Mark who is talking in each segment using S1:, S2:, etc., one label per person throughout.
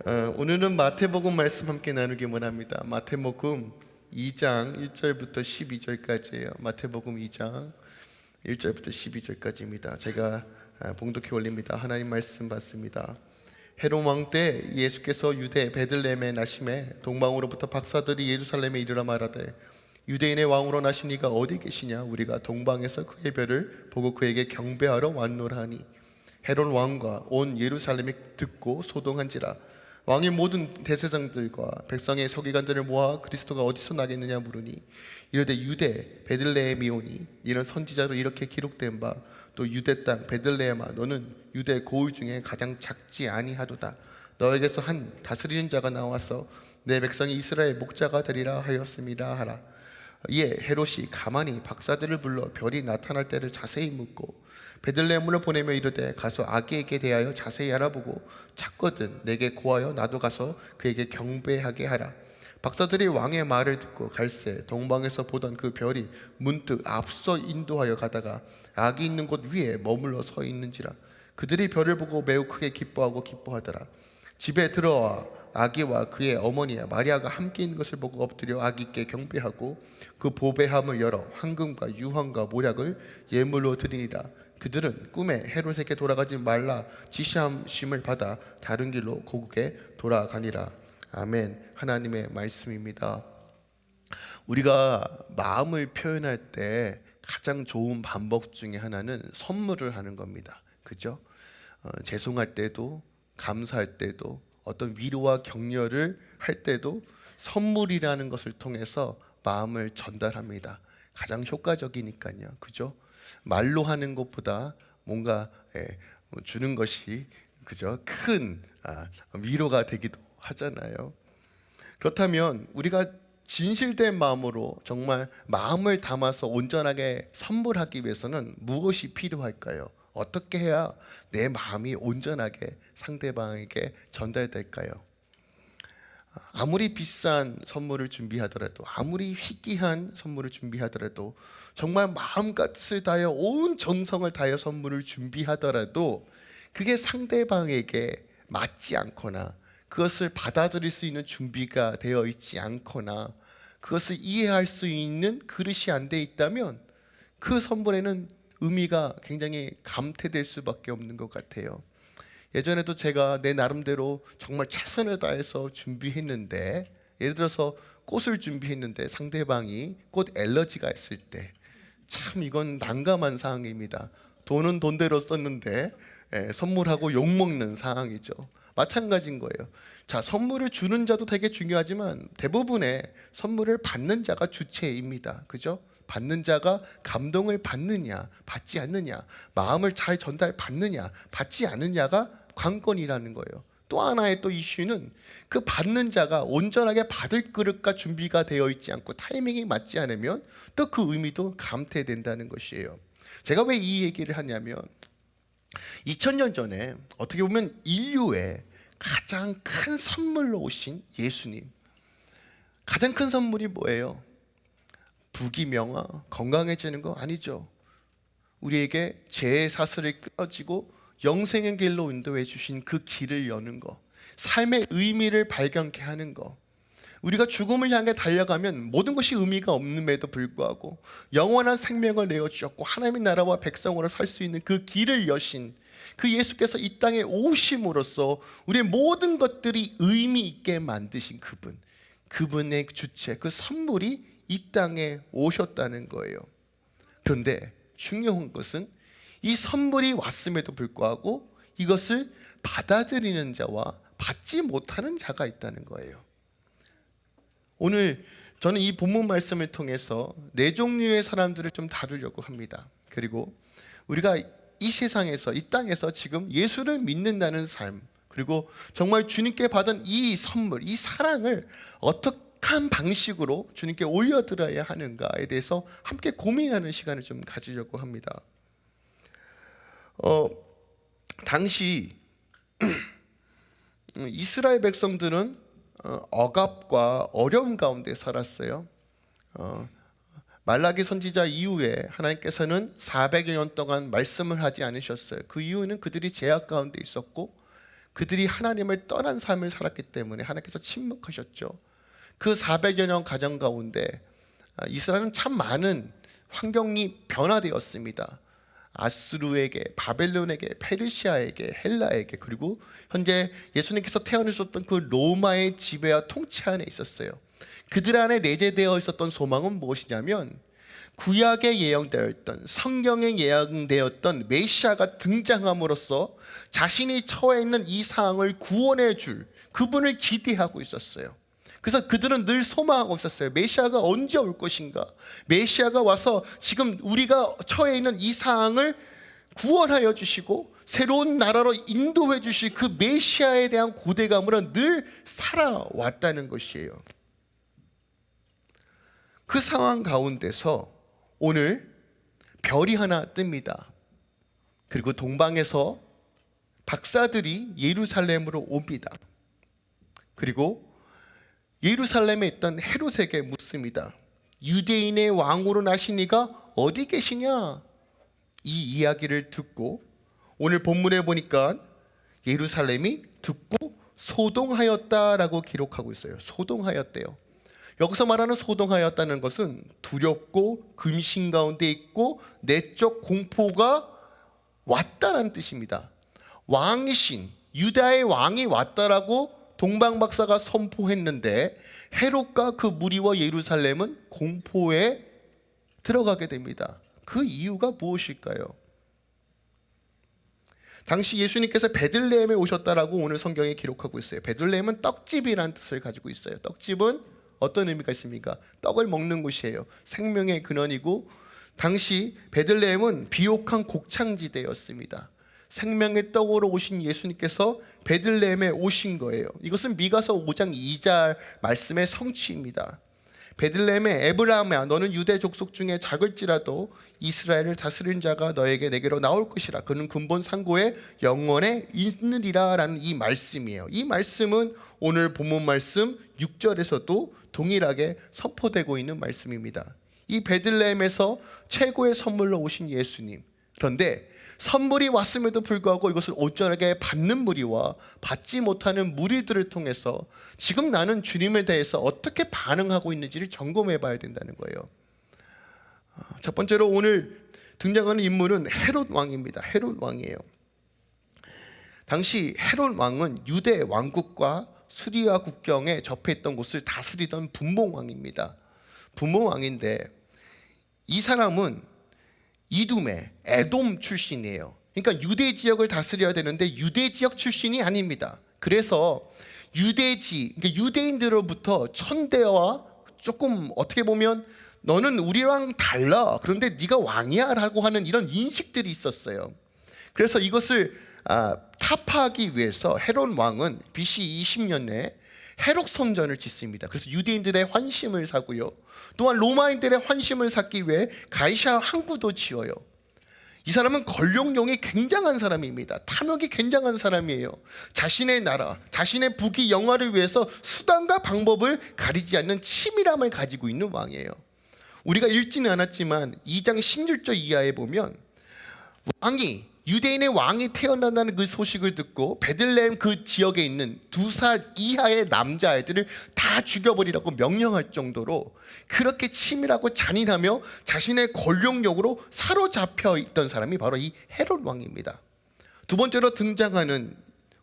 S1: 어, 오늘은 마태복음 말씀 함께 나누기 원합니다. 마태복음 2장 1절부터 12절까지예요. 마태복음 2장 1절부터 12절까지입니다. 제가 아, 봉독해 올립니다. 하나님 말씀 받습니다. 헤롯 왕 때 예수께서 유대 베들레헴에 나심에 동방으로부터 박사들이 예루살렘에 이르러 말하되 유대인의 왕으로 나신 이가 어디 계시냐 우리가 동방에서 그의 별을 보고 그에게 경배하러 왔노라 하니 헤롯 왕과 온 예루살렘이 듣고 소동한지라 왕이 모든 대세장들과 백성의 서기관들을 모아 그리스도가 어디서 나겠느냐 물으니 이르되 유대 베들레헴이오니 이런 선지자로 이렇게 기록된 바 또 유대 땅 베들레헴아 너는 유대 고을 중에 가장 작지 아니하도다. 너에게서 한 다스리는 자가 나와서 내 백성이 이스라엘 목자가 되리라 하였음이라 하라 이에 헤롯이 가만히 박사들을 불러 별이 나타날 때를 자세히 묻고 베들레헴으로 보내며 이르되 가서 아기에게 대하여 자세히 알아보고 찾거든 내게 고하여 나도 가서 그에게 경배하게 하라. 박사들이 왕의 말을 듣고 갈새 동방에서 보던 그 별이 문득 앞서 인도하여 가다가 아기 있는 곳 위에 머물러 서 있는지라. 그들이 별을 보고 매우 크게 기뻐하고 기뻐하더라. 집에 들어와 아기와 그의 어머니 마리아가 함께 있는 것을 보고 엎드려 아기께 경배하고 그 보배함을 열어 황금과 유황과 모략을 예물로 드리니라. 그들은 꿈에 헤롯에게 돌아가지 말라 지시함심을 받아 다른 길로 고국에 돌아가니라. 아멘. 하나님의 말씀입니다. 우리가 마음을 표현할 때 가장 좋은 방법 중에 하나는 선물을 하는 겁니다. 그죠? 어, 죄송할 때도 감사할 때도 어떤 위로와 격려를 할 때도 선물이라는 것을 통해서 마음을 전달합니다. 가장 효과적이니까요. 그죠? 말로 하는 것보다 뭔가 예, 뭐 주는 것이 그죠? 큰 아, 위로가 되기도 하잖아요. 그렇다면 우리가 진실된 마음으로 정말 마음을 담아서 온전하게 선물하기 위해서는 무엇이 필요할까요? 어떻게 해야 내 마음이 온전하게 상대방에게 전달될까요? 아무리 비싼 선물을 준비하더라도 아무리 희귀한 선물을 준비하더라도 정말 마음같을 다하여 온 정성을 다하여 선물을 준비하더라도 그게 상대방에게 맞지 않거나 그것을 받아들일 수 있는 준비가 되어 있지 않거나 그것을 이해할 수 있는 그릇이 안 돼 있다면 그 선물에는 의미가 굉장히 감퇴될 수밖에 없는 것 같아요. 예전에도 제가 내 나름대로 정말 최선을 다해서 준비했는데 예를 들어서 꽃을 준비했는데 상대방이 꽃 엘러지가 있을 때 참 이건 난감한 상황입니다. 돈은 돈대로 썼는데 예, 선물하고 욕 먹는 상황이죠. 마찬가지인 거예요. 자, 선물을 주는 자도 되게 중요하지만 대부분의 선물을 받는 자가 주체입니다. 그죠? 받는 자가 감동을 받느냐, 받지 않느냐, 마음을 잘 전달 받느냐, 받지 않느냐가 관건이라는 거예요. 또 하나의 또 이슈는 그 받는 자가 온전하게 받을 그릇과 준비가 되어 있지 않고 타이밍이 맞지 않으면 또 그 의미도 감퇴된다는 것이에요. 제가 왜 이 얘기를 하냐면 2000년 전에 어떻게 보면 인류의 가장 큰 선물로 오신 예수님 가장 큰 선물이 뭐예요? 부귀명화, 건강해지는 거 아니죠. 우리에게 죄의 사슬을 끊어지고 영생의 길로 인도해 주신 그 길을 여는 거, 삶의 의미를 발견케 하는 거. 우리가 죽음을 향해 달려가면 모든 것이 의미가 없음에도 불구하고 영원한 생명을 내어 주셨고 하나님의 나라와 백성으로 살 수 있는 그 길을 여신 그 예수께서 이 땅에 오심으로써 우리의 모든 것들이 의미 있게 만드신 그분, 그분의 주체, 그 선물이 이 땅에 오셨다는 거예요. 그런데 중요한 것은 이 선물이 왔음에도 불구하고 이것을 받아들이는 자와 받지 못하는 자가 있다는 거예요. 오늘 저는 이 본문 말씀을 통해서 네 종류의 사람들을 좀 다루려고 합니다. 그리고 우리가 이 세상에서 이 땅에서 지금 예수를 믿는다는 삶 그리고 정말 주님께 받은 이 선물, 이 사랑을 어떻게 어한 방식으로 주님께 올려드려야 하는가에 대해서 함께 고민하는 시간을 좀 가지려고 합니다. 어, 당시 이스라엘 백성들은 어, 억압과 어려움 가운데 살았어요. 어, 말라기 선지자 이후에 하나님께서는 400여 년 동안 말씀을 하지 않으셨어요. 그 이유는 그들이 제약 가운데 있었고 그들이 하나님을 떠난 삶을 살았기 때문에 하나님께서 침묵하셨죠. 그 400여 년 가정 가운데 아, 이스라엘은 참 많은 환경이 변화되었습니다. 아수르에게, 바벨론에게, 페르시아에게, 헬라에게 그리고 현재 예수님께서 태어나셨던 그 로마의 지배와 통치 안에 있었어요. 그들 안에 내재되어 있었던 소망은 무엇이냐면 구약에 예언되어 있던 성경에 예언되었던 메시아가 등장함으로써 자신이 처해 있는 이 상황을 구원해 줄 그분을 기대하고 있었어요. 그래서 그들은 늘 소망하고 있었어요. 메시아가 언제 올 것인가? 메시아가 와서 지금 우리가 처해 있는 이 상황을 구원하여 주시고 새로운 나라로 인도해 주실 그 메시아에 대한 고대감으로 늘 살아왔다는 것이에요. 그 상황 가운데서 오늘 별이 하나 뜹니다. 그리고 동방에서 박사들이 예루살렘으로 옵니다. 그리고 예루살렘에 있던 헤롯에게 묻습니다. 유대인의 왕으로 나신 이가 어디 계시냐? 이 이야기를 듣고 오늘 본문에 보니까 예루살렘이 듣고 소동하였다라고 기록하고 있어요. 소동하였대요. 여기서 말하는 소동하였다는 것은 두렵고 금신 가운데 있고 내적 공포가 왔다라는 뜻입니다. 왕이신 유다의 왕이 왔다라고 동방 박사가 선포했는데 헤롯과 그 무리와 예루살렘은 공포에 들어가게 됩니다. 그 이유가 무엇일까요? 당시 예수님께서 베들레헴에 오셨다라고 오늘 성경에 기록하고 있어요. 베들레헴은 떡집이라는 뜻을 가지고 있어요. 떡집은 어떤 의미가 있습니까? 떡을 먹는 곳이에요. 생명의 근원이고 당시 베들레헴은 비옥한 곡창지대였습니다. 생명의 떡으로 오신 예수님께서 베들레헴에 오신 거예요. 이것은 미가서 5장 2절 말씀의 성취입니다. 베들레헴의 에브라함아 너는 유대 족속 중에 작을지라도 이스라엘을 다스린 자가 너에게 내게로 나올 것이라 그는 근본 상고의 영원에 있느리라라는 이 말씀이에요. 이 말씀은 오늘 본문 말씀 6절에서도 동일하게 선포되고 있는 말씀입니다. 이 베들레헴에서 최고의 선물로 오신 예수님. 그런데 선물이 왔음에도 불구하고 이것을 온전하게 받는 무리와 받지 못하는 무리들을 통해서 지금 나는 주님에 대해서 어떻게 반응하고 있는지를 점검해 봐야 된다는 거예요. 아, 첫 번째로 오늘 등장하는 인물은 헤롯 왕입니다. 헤롯 왕이에요. 당시 헤롯 왕은 유대 왕국과 수리아 국경에 접해 있던 곳을 다스리던 분봉 왕입니다. 분봉 왕인데 이 사람은 이둠의 에돔 출신이에요. 그러니까 유대 지역을 다스려야 되는데 유대 지역 출신이 아닙니다. 그래서 유대지, 그러니까 유대인들로부터 천대와 조금 어떻게 보면 너는 우리랑 달라. 그런데 네가 왕이야 라고 하는 이런 인식들이 있었어요. 그래서 이것을 아, 타파하기 위해서 헤롯 왕은 BC 20년에 해록 성전을 짓습니다. 그래서 유대인들의 환심을 사고요. 또한 로마인들의 환심을 샀기 위해 가이샤 항구도 지어요. 이 사람은 권력용이 굉장한 사람입니다. 탐욕이 굉장한 사람이에요. 자신의 나라, 자신의 부귀 영화를 위해서 수단과 방법을 가리지 않는 치밀함을 가지고 있는 왕이에요. 우리가 읽지는 않았지만 2장 16절 이하에 보면 왕이 유대인의 왕이 태어난다는 그 소식을 듣고 베들레헴 그 지역에 있는 두 살 이하의 남자아이들을 다 죽여버리라고 명령할 정도로 그렇게 치밀하고 잔인하며 자신의 권력력으로 사로잡혀 있던 사람이 바로 이 헤롯 왕입니다. 두 번째로 등장하는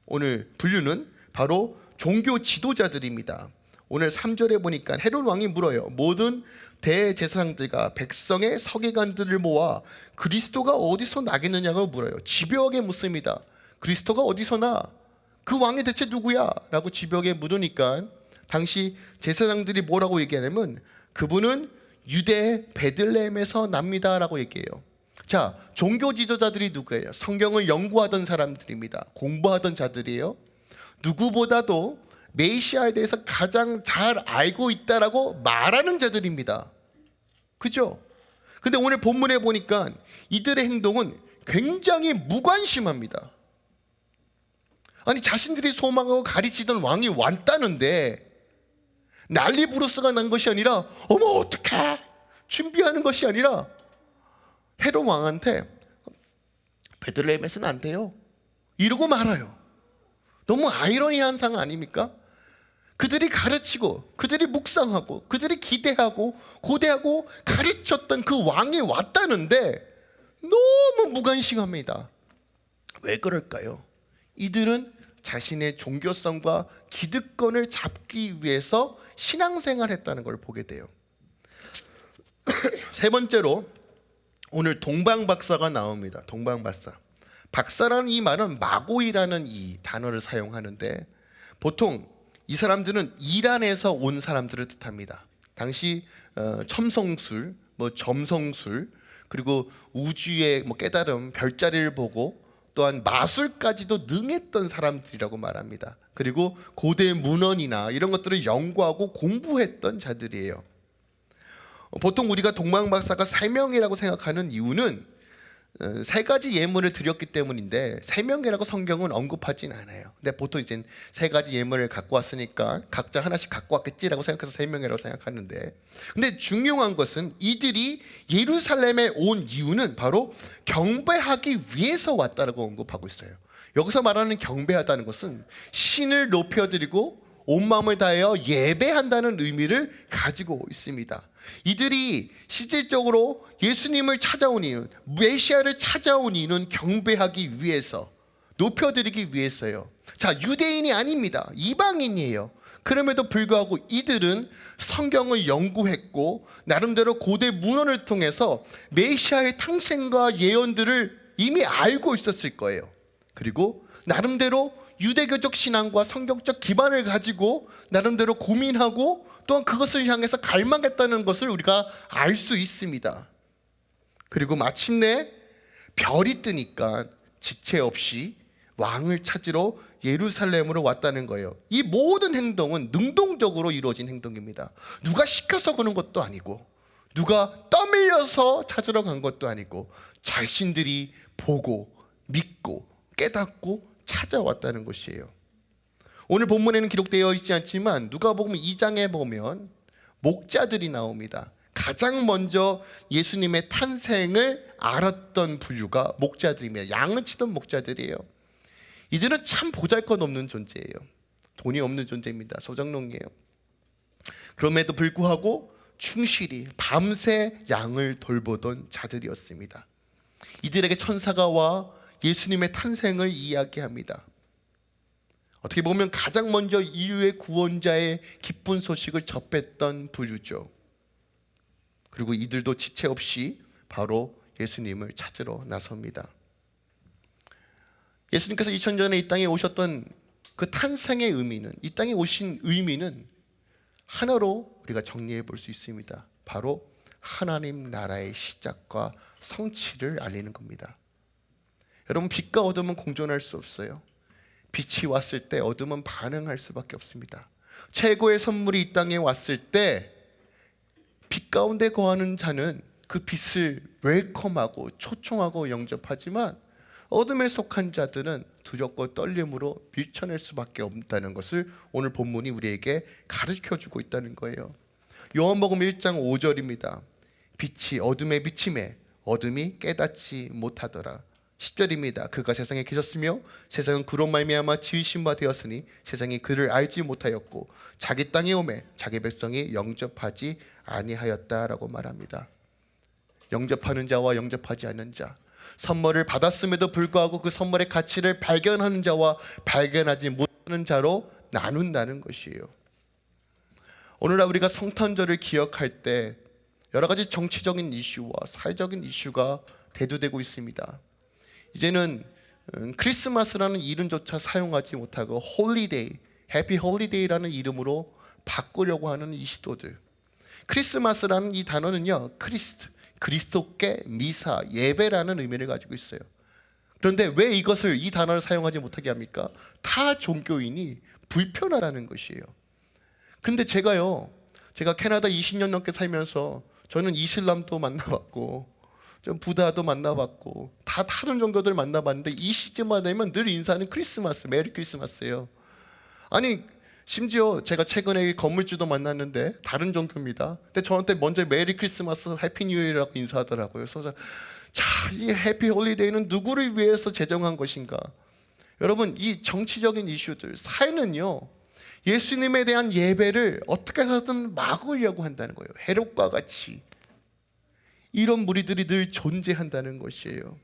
S1: 오늘 분류는 바로 종교 지도자들입니다. 오늘 3절에 보니까 헤롯 왕이 물어요. 모든 대제사장들과 백성의 서기관들을 모아 그리스도가 어디서 나겠느냐고 물어요. 집요하게 묻습니다. 그리스도가 어디서 나? 그 왕이 대체 누구야? 라고 집요하게 물으니까 당시 제사장들이 뭐라고 얘기하냐면 그분은 유대 베들레헴에서 납니다 라고 얘기해요. 자, 종교 지도자들이 누구예요? 성경을 연구하던 사람들입니다. 공부하던 자들이에요. 누구보다도 메시아에 대해서 가장 잘 알고 있다라고 말하는 자들입니다. 그죠? 근데 오늘 본문에 보니까 이들의 행동은 굉장히 무관심합니다. 아니 자신들이 소망하고 가리치던 왕이 왔다는데 난리 부르스가 난 것이 아니라 어머 어떡해 준비하는 것이 아니라 헤롯 왕한테 베들레헴에서는 안 돼요 이러고 말아요 너무 아이러니한 상 아닙니까? 그들이 가르치고 그들이 묵상하고 그들이 기대하고 고대하고 가르쳤던 그 왕이 왔다는데 너무 무관심합니다. 왜 그럴까요? 이들은 자신의 종교성과 기득권을 잡기 위해서 신앙생활 했다는 걸 보게 돼요. 세 번째로 오늘 동방박사가 나옵니다. 동방박사. 박사라는 이 말은 마고이라는 이 단어를 사용하는데 보통 이 사람들은 이란에서 온 사람들을 뜻합니다. 당시 어, 첨성술, 뭐 점성술, 그리고 우주의 뭐 깨달음, 별자리를 보고 또한 마술까지도 능했던 사람들이라고 말합니다. 그리고 고대 문헌이나 이런 것들을 연구하고 공부했던 자들이에요. 어, 보통 우리가 동방박사가 세 명이라고 생각하는 이유는 어, 세 가지 예물을 드렸기 때문인데 세 명이라고 성경은 언급하진 않아요. 근데 보통 이제 세 가지 예물을 갖고 왔으니까 각자 하나씩 갖고 왔겠지라고 생각해서 세 명이라고 생각하는데 근데 중요한 것은 이들이 예루살렘에 온 이유는 바로 경배하기 위해서 왔다라고 언급하고 있어요. 여기서 말하는 경배하다는 것은 신을 높여드리고 온 마음을 다하여 예배한다는 의미를 가지고 있습니다. 이들이 실질적으로 예수님을 찾아온 이유는 메시아를 찾아온 이유는 경배하기 위해서 높여드리기 위해서요. 자 유대인이 아닙니다. 이방인이에요. 그럼에도 불구하고 이들은 성경을 연구했고 나름대로 고대 문헌을 통해서 메시아의 탄생과 예언들을 이미 알고 있었을 거예요. 그리고 나름대로 유대교적 신앙과 성경적 기반을 가지고 나름대로 고민하고 또한 그것을 향해서 갈망했다는 것을 우리가 알 수 있습니다. 그리고 마침내 별이 뜨니까 지체 없이 왕을 찾으러 예루살렘으로 왔다는 거예요. 이 모든 행동은 능동적으로 이루어진 행동입니다. 누가 시켜서 그런 것도 아니고 누가 떠밀려서 찾으러 간 것도 아니고 자신들이 보고 믿고 깨닫고 찾아왔다는 것이에요. 오늘 본문에는 기록되어 있지 않지만 누가 보면 2장에 보면 목자들이 나옵니다. 가장 먼저 예수님의 탄생을 알았던 부류가 목자들입니다. 양을 치던 목자들이에요. 이들은 참 보잘것없는 존재예요. 돈이 없는 존재입니다. 소장농이에요. 그럼에도 불구하고 충실히 밤새 양을 돌보던 자들이었습니다. 이들에게 천사가 와 예수님의 탄생을 이야기합니다. 어떻게 보면 가장 먼저 인류의 구원자의 기쁜 소식을 접했던 부류죠. 그리고 이들도 지체 없이 바로 예수님을 찾으러 나섭니다. 예수님께서 2000년에 이 땅에 오셨던 그 탄생의 의미는 이 땅에 오신 의미는 하나로 우리가 정리해 볼 수 있습니다. 바로 하나님 나라의 시작과 성취를 알리는 겁니다. 여러분 빛과 어둠은 공존할 수 없어요. 빛이 왔을 때 어둠은 반응할 수밖에 없습니다. 최고의 선물이 이 땅에 왔을 때 빛 가운데 거하는 자는 그 빛을 웰컴하고 초청하고 영접하지만 어둠에 속한 자들은 두렵고 떨림으로 밀쳐낼 수밖에 없다는 것을 오늘 본문이 우리에게 가르쳐 주고 있다는 거예요. 요한복음 1장 5절입니다. 빛이 어둠에 비침에 어둠이 깨닫지 못하더라. 10절입니다. 그가 세상에 계셨으며 세상은 그로 말미암아 지으신 바 되었으니 세상이 그를 알지 못하였고 자기 땅에 오매 자기 백성이 영접하지 아니하였다라고 말합니다. 영접하는 자와 영접하지 않는 자 선물을 받았음에도 불구하고 그 선물의 가치를 발견하는 자와 발견하지 못하는 자로 나눈다는 것이에요. 오늘날 우리가 성탄절을 기억할 때 여러 가지 정치적인 이슈와 사회적인 이슈가 대두되고 있습니다. 이제는 음, 크리스마스라는 이름조차 사용하지 못하고 holiday, happy holiday라는 이름으로 바꾸려고 하는 이 시도들. 크리스마스라는 이 단어는요, Christ, 그리스도께 미사, 예배라는 의미를 가지고 있어요. 그런데 왜 이것을 이 단어를 사용하지 못하게 합니까? 타 종교인이 불편하다는 것이에요. 근데 제가요, 제가 캐나다 20년 넘게 살면서 저는 이슬람도 만나봤고 좀 Buddha도 만나봤고 다 다른 종교들 만나봤는데 이 시점만 되면 늘 인사는 크리스마스, Merry Christmas예요. 아니 심지어 제가 최근에 건물주도 만났는데 다른 종교입니다. 근데 저한테 먼저 Merry Christmas, happy new year라고 인사하더라고요. 그래서 자, 이 happy holiday는 누구를 위해서 제정한 것인가? 여러분 이 정치적인 이슈들 사회는요 예수님에 대한 예배를 어떻게 해서든 막으려고 한다는 거예요. 헤롯과 같이 이런 무리들이 늘 존재한다는 것이에요.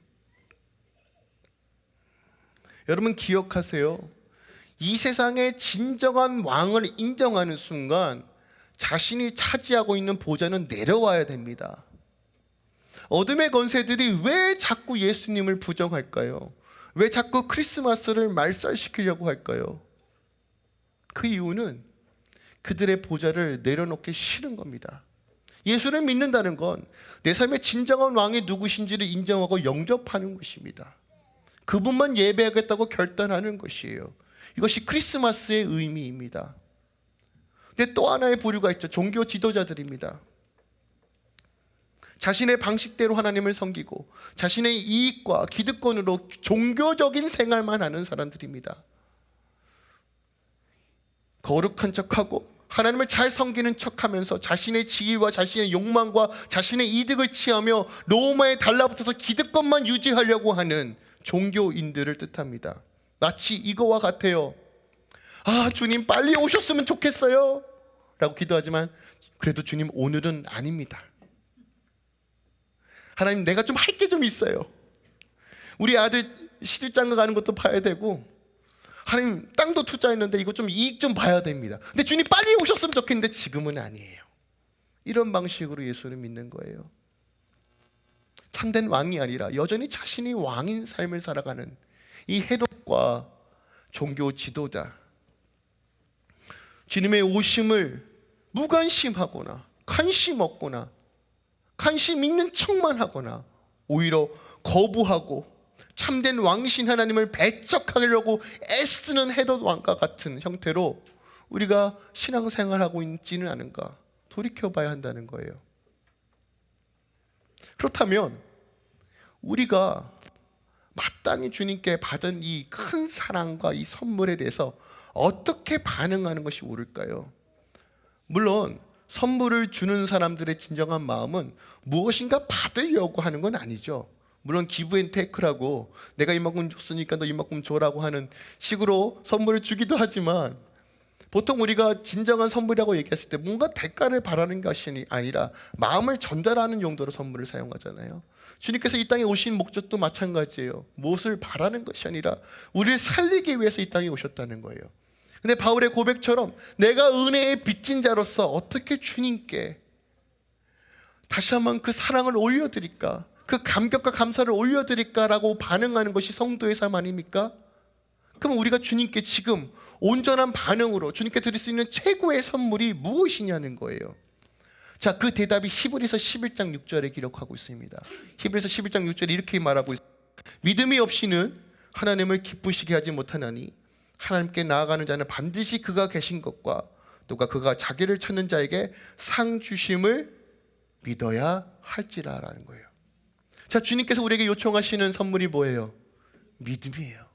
S1: 여러분 기억하세요. 이 세상의 진정한 왕을 인정하는 순간 자신이 차지하고 있는 보좌는 내려와야 됩니다. 어둠의 권세들이 왜 자꾸 예수님을 부정할까요? 왜 자꾸 크리스마스를 말살시키려고 할까요? 그 이유는 그들의 보좌를 내려놓기 싫은 겁니다. 예수를 믿는다는 건 내 삶의 진정한 왕이 누구신지를 인정하고 영접하는 것입니다. 그분만 예배하겠다고 결단하는 것이에요. 이것이 크리스마스의 의미입니다. 근데 또 하나의 부류가 있죠. 종교 지도자들입니다. 자신의 방식대로 하나님을 섬기고 자신의 이익과 기득권으로 종교적인 생활만 하는 사람들입니다. 거룩한 척하고 하나님을 잘 섬기는 척하면서 자신의 지위와 자신의 욕망과 자신의 이득을 취하며 로마에 달라붙어서 기득권만 유지하려고 하는 종교인들을 뜻합니다. 마치 이거와 같아요. 아, 주님 빨리 오셨으면 좋겠어요. 라고 기도하지만 그래도 주님 오늘은 아닙니다. 하나님 내가 좀 할 게 좀 있어요. 우리 아들 시집장가 가는 것도 봐야 되고 하나님 땅도 투자했는데 이거 좀 이익 좀 봐야 됩니다. 근데 주님 빨리 오셨으면 좋겠는데 지금은 아니에요. 이런 방식으로 예수를 믿는 거예요. 참된 왕이 아니라 여전히 자신이 왕인 삶을 살아가는 이 헤롯과 종교 지도자 주님의 오심을 무관심하거나 관심 없거나 관심 있는 척만 하거나 오히려 거부하고 참된 왕신 하나님을 배척하려고 애쓰는 헤롯 왕과 같은 형태로 우리가 신앙생활하고 있지는 않은가 돌이켜봐야 한다는 거예요. 그렇다면 우리가 마땅히 주님께 받은 이 큰 사랑과 이 선물에 대해서 어떻게 반응하는 것이 옳을까요? 물론 선물을 주는 사람들의 진정한 마음은 무엇인가 받으려고 하는 건 아니죠. 물론 기브앤테이크라고 내가 이만큼 줬으니까 너 이만큼 줘라고 하는 식으로 선물을 주기도 하지만 보통 우리가 진정한 선물이라고 얘기했을 때 뭔가 대가를 바라는 것이 아니라 마음을 전달하는 용도로 선물을 사용하잖아요. 주님께서 이 땅에 오신 목적도 마찬가지예요. 무엇을 바라는 것이 아니라 우리를 살리기 위해서 이 땅에 오셨다는 거예요. 근데 바울의 고백처럼 내가 은혜의 빚진 자로서 어떻게 주님께 다시 한번 그 사랑을 올려드릴까? 그 감격과 감사를 올려드릴까라고 반응하는 것이 성도의 삶 아닙니까? 그럼 우리가 주님께 지금 온전한 반응으로 주님께 드릴 수 있는 최고의 선물이 무엇이냐는 거예요. 자, 그 대답이 히브리서 11장 6절에 기록하고 있습니다. 히브리서 11장 6절에 이렇게 말하고 있습니다. 믿음이 없이는 하나님을 기쁘시게 하지 못하나니 하나님께 나아가는 자는 반드시 그가 계신 것과 또가 그가 자기를 찾는 자에게 상 주심을 믿어야 할지라라는 거예요. 자, 주님께서 우리에게 요청하시는 선물이 뭐예요? 믿음이에요.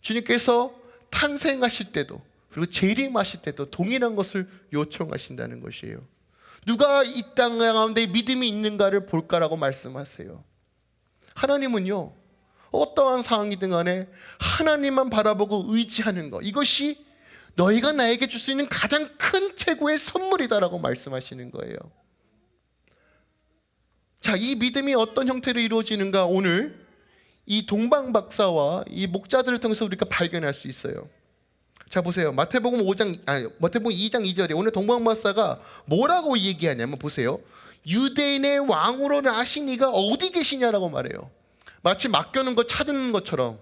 S1: 주님께서 탄생하실 때도 그리고 재림하실 때도 동일한 것을 요청하신다는 것이에요. 누가 이 땅 가운데 믿음이 있는가를 볼까라고 말씀하세요. 하나님은요. 어떠한 상황이든 간에 하나님만 바라보고 의지하는 것 이것이 너희가 나에게 줄 수 있는 가장 큰 최고의 선물이다라고 말씀하시는 거예요. 자, 이 믿음이 어떤 형태로 이루어지는가 오늘 이 동방 박사와 이 목자들을 통해서 우리가 발견할 수 있어요. 자 보세요. 마태복음 5장 아니 마태복음 2장 2절에 오늘 동방 박사가 뭐라고 얘기하냐면 보세요. 유대인의 왕으로 나신 이가 어디 계시냐라고 말해요. 마치 맡겨놓은 거 찾는 것처럼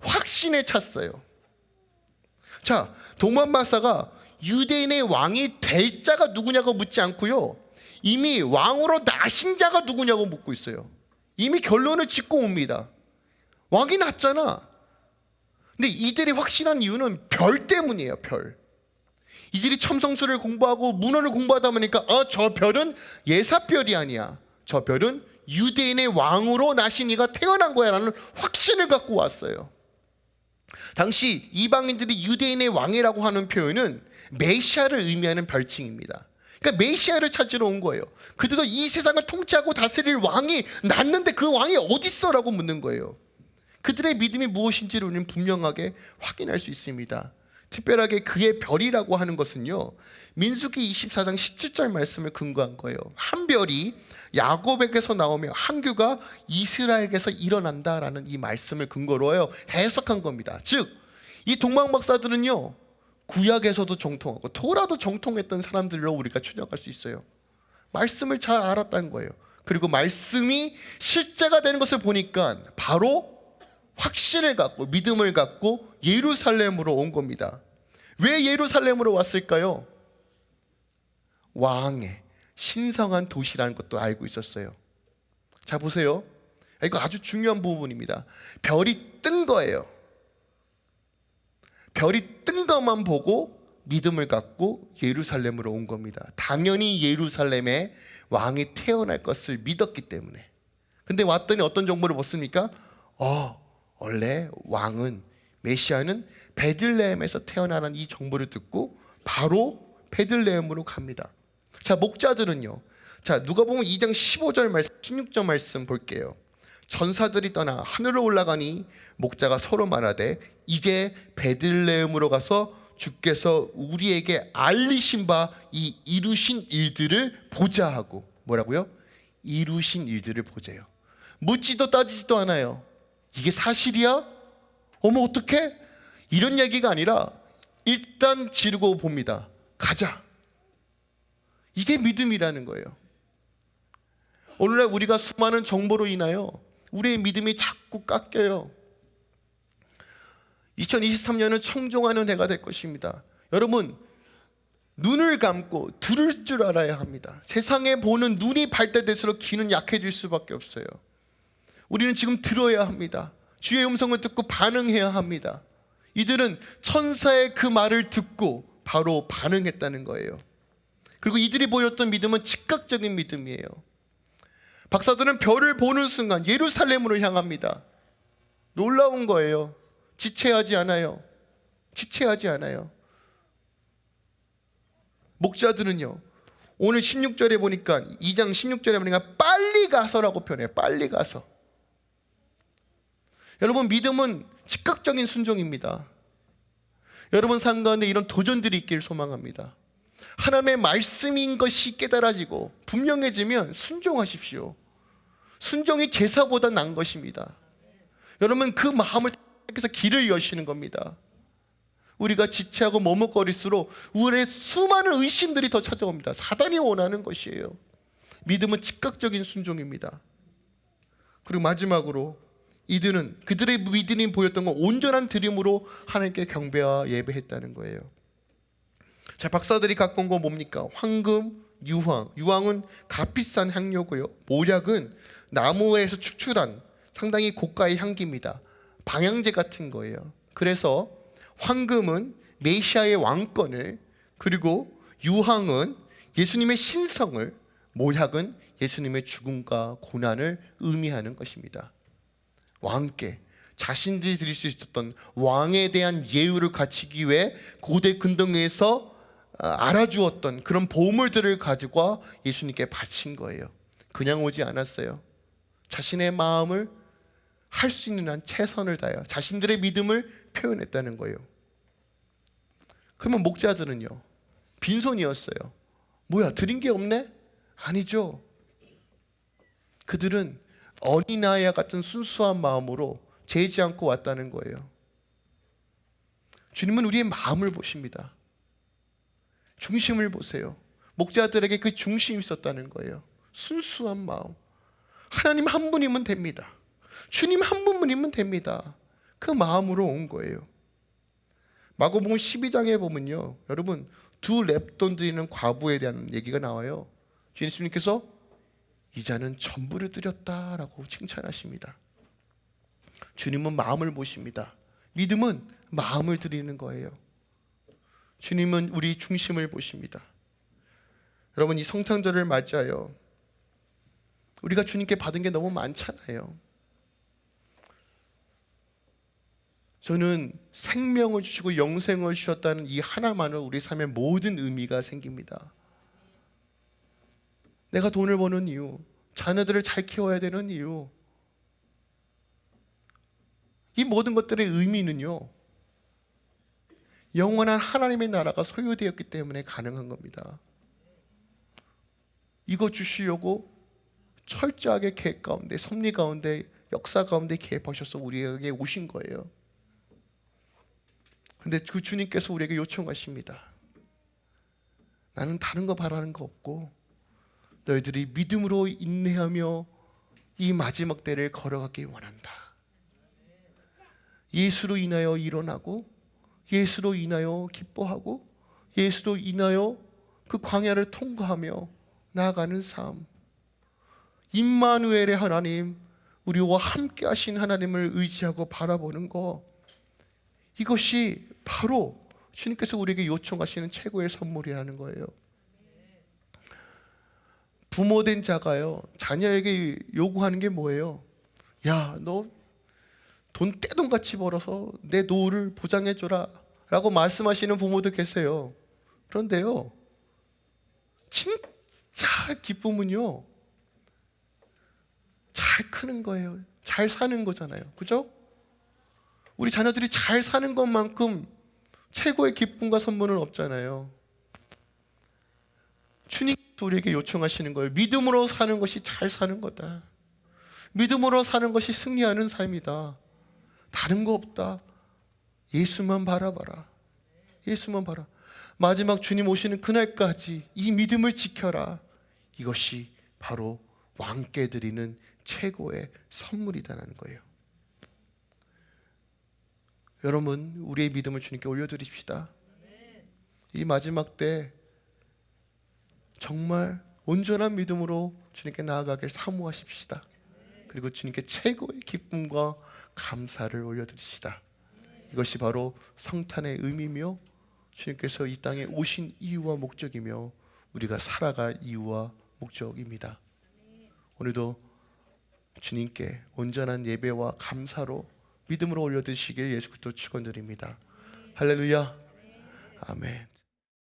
S1: 확신에 찼어요. 자, 동방 박사가 유대인의 왕이 될 자가 누구냐고 묻지 않고요. 이미 왕으로 나신 자가 누구냐고 묻고 있어요. 이미 결론을 짓고 옵니다. 왕이 났잖아. 근데 이들이 확신한 이유는 별 때문이에요, 별. 이들이 첨성술을 공부하고 문헌을 공부하다 보니까 어, 저 별은 예사별이 아니야. 저 별은 유대인의 왕으로 나신 이가 태어난 거야 라는 확신을 갖고 왔어요. 당시 이방인들이 유대인의 왕이라고 하는 표현은 메시아를 의미하는 별칭입니다. 그러니까 메시아를 찾으러 온 거예요. 그들도 이 세상을 통치하고 다스릴 왕이 났는데 그 왕이 어디 있어라고 묻는 거예요. 그들의 믿음이 무엇인지를 우리는 분명하게 확인할 수 있습니다. 특별하게 그의 별이라고 하는 것은요. 민수기 24장 17절 말씀을 근거한 거예요. 한 별이 야곱에게서 나오며 한 규가 이스라엘에게서 일어난다라는 이 말씀을 근거로 해석한 겁니다. 즉, 이 동방 박사들은요. 구약에서도 정통하고 토라도 정통했던 사람들로 우리가 추정할 수 있어요. 말씀을 잘 알았다는 거예요. 그리고 말씀이 실제가 되는 것을 보니까 바로 확신을 갖고 믿음을 갖고 예루살렘으로 온 겁니다. 왜 예루살렘으로 왔을까요? 왕의 신성한 도시라는 것도 알고 있었어요. 자 보세요. 이거 아주 중요한 부분입니다. 별이 뜬 거예요. 별이 뜬 것만 보고 믿음을 갖고 예루살렘으로 온 겁니다. 당연히 예루살렘에 왕이 태어날 것을 믿었기 때문에. 근데 왔더니 어떤 정보를 못 습니까? 어, 원래 왕은 메시아는 베들레헴에서 태어나는 이 정보를 듣고 바로 베들레헴으로 갑니다. 자, 목자들은요. 자, 누가 보면 2장 15절 말씀, 16절 말씀 볼게요. 전사들이 떠나 하늘로 올라가니 목자가 서로 말하되 이제 베들레헴으로 가서 주께서 우리에게 알리신 바 이 이루신 일들을 보자 하고 뭐라고요? 이루신 일들을 보자요. 묻지도 따지지도 않아요. 이게 사실이야? 어머 어떡해? 이런 얘기가 아니라 일단 지르고 봅니다. 가자. 이게 믿음이라는 거예요. 오늘날 우리가 수많은 정보로 인하여 우리의 믿음이 자꾸 깎여요. 2023년은 청종하는 해가 될 것입니다. 여러분 눈을 감고 들을 줄 알아야 합니다. 세상에 보는 눈이 발달될수록 귀는 약해질 수밖에 없어요. 우리는 지금 들어야 합니다. 주의 음성을 듣고 반응해야 합니다. 이들은 천사의 그 말을 듣고 바로 반응했다는 거예요. 그리고 이들이 보였던 믿음은 즉각적인 믿음이에요. 박사들은 별을 보는 순간 예루살렘으로 향합니다. 놀라운 거예요. 지체하지 않아요. 지체하지 않아요. 목자들은요. 오늘 16절에 보니까 2장 16절에 보니까 빨리 가서라고 표현해요. 빨리 가서. 여러분 믿음은 즉각적인 순종입니다. 여러분 삶 가운데 이런 도전들이 있길 소망합니다. 하나님의 말씀인 것이 깨달아지고 분명해지면 순종하십시오. 순종이 제사보다 난 것입니다. 여러분 그 마음을 택해서 길을 여시는 겁니다. 우리가 지체하고 머뭇거릴수록 우리의 수많은 의심들이 더 찾아옵니다. 사단이 원하는 것이에요. 믿음은 즉각적인 순종입니다. 그리고 마지막으로 이들은 그들의 믿음이 보였던 건 온전한 드림으로 하나님께 경배와 예배했다는 거예요. 자, 박사들이 갖고 온 건 뭡니까? 황금, 유황. 유황은 값비싼 향료고요. 모략은 나무에서 축출한 상당히 고가의 향기입니다. 방향제 같은 거예요. 그래서 황금은 메시아의 왕권을 그리고 유황은 예수님의 신성을 모략은 예수님의 죽음과 고난을 의미하는 것입니다. 왕께 자신들이 드릴 수 있었던 왕에 대한 예우를 갖추기 위해 고대 근동에서 아, 알아주었던 그런 보물들을 가지고 예수님께 바친 거예요. 그냥 오지 않았어요. 자신의 마음을 할 수 있는 한 최선을 다해 자신들의 믿음을 표현했다는 거예요. 그러면 목자들은요. 빈손이었어요. 뭐야 드린 게 없네? 아니죠. 그들은 어린아이와 같은 순수한 마음으로 재지 않고 왔다는 거예요. 주님은 우리의 마음을 보십니다. 중심을 보세요. 목자들에게 그 중심이 있었다는 거예요. 순수한 마음. 하나님 한 분이면 됩니다. 주님 한 분이면 됩니다. 그 마음으로 온 거예요. 마고복음 12장에 보면요. 여러분 두 랩돈 드리는 과부에 대한 얘기가 나와요. 주님께서 이 자는 전부를 드렸다라고 칭찬하십니다. 주님은 마음을 보십니다. 믿음은 마음을 드리는 거예요. 주님은 우리 중심을 보십니다. 여러분 이 성탄절을 맞이하여 우리가 주님께 받은 게 너무 많잖아요. 저는 생명을 주시고 영생을 주셨다는 이 하나만으로 우리 삶에 모든 의미가 생깁니다. 내가 돈을 버는 이유, 자녀들을 잘 키워야 되는 이유, 이 모든 것들의 의미는요. 영원한 하나님의 나라가 소유되었기 때문에 가능한 겁니다. 이거 주시려고 철저하게 계획 가운데 섭리 가운데 역사 가운데 개입하셔서 우리에게 오신 거예요. 근데 그 주님께서 우리에게 요청하십니다. 나는 다른 거 바라는 거 없고 너희들이 믿음으로 인내하며 이 마지막 때를 걸어가길 원한다. 예수로 인하여 일어나고 예수로 인하여 기뻐하고 예수로 인하여 그 광야를 통과하며 나아가는 삶. 임마누엘의 하나님, 우리와 함께 하신 하나님을 의지하고 바라보는 거. 이것이 바로 주님께서 우리에게 요청하시는 최고의 선물이라는 거예요. 부모된 자가요, 자녀에게 요구하는 게 뭐예요? 야, 너 돈 떼돈같이 벌어서 내 노후를 보장해줘라. 라고 말씀하시는 부모도 계세요. 그런데요, 진짜 기쁨은요, 잘 크는 거예요. 잘 사는 거잖아요. 그죠? 우리 자녀들이 잘 사는 것만큼 최고의 기쁨과 선물은 없잖아요. 주님께서 우리에게 요청하시는 거예요. 믿음으로 사는 것이 잘 사는 거다. 믿음으로 사는 것이 승리하는 삶이다. 다른 거 없다. 예수만 바라봐라. 예수만 봐라. 마지막 주님 오시는 그날까지 이 믿음을 지켜라. 이것이 바로 왕께 드리는 최고의 선물이다라는 거예요. 여러분, 우리의 믿음을 주님께 올려드립시다. 이 마지막 때 정말 온전한 믿음으로 주님께 나아가길 사모하십시다. 그리고 주님께 최고의 기쁨과 감사를 올려드리시다. 이것이 바로 성탄의 의미며 주님께서 이 땅에 오신 이유와 목적이며 우리가 살아갈 이유와 목적입니다. 오늘도 주님께 온전한 예배와 감사로 믿음으로 올려드시길 예수 그리스도 축원드립니다. 할렐루야. 아멘.